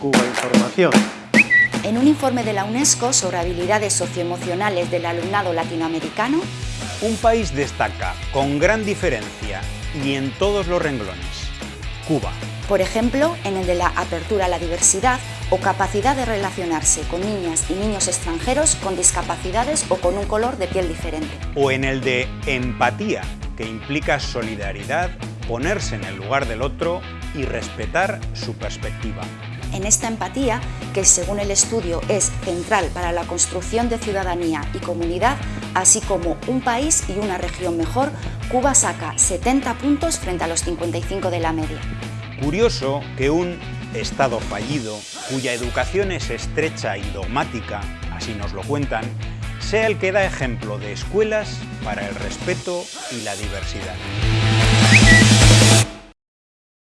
Cuba Información. En un informe de la UNESCO sobre habilidades socioemocionales del alumnado latinoamericano, un país destaca con gran diferencia y en todos los renglones, Cuba. Por ejemplo, en el de la apertura a la diversidad o capacidad de relacionarse con niñas y niños extranjeros con discapacidades o con un color de piel diferente. O en el de empatía, que implica solidaridad, ponerse en el lugar del otro y respetar su perspectiva. En esta empatía, que según el estudio es central para la construcción de ciudadanía y comunidad, así como un país y una región mejor, Cuba saca 70 puntos frente a los 55 de la media. Curioso que un Estado fallido, cuya educación es estrecha y dogmática, así nos lo cuentan, sea el que da ejemplo de escuelas para el respeto y la diversidad.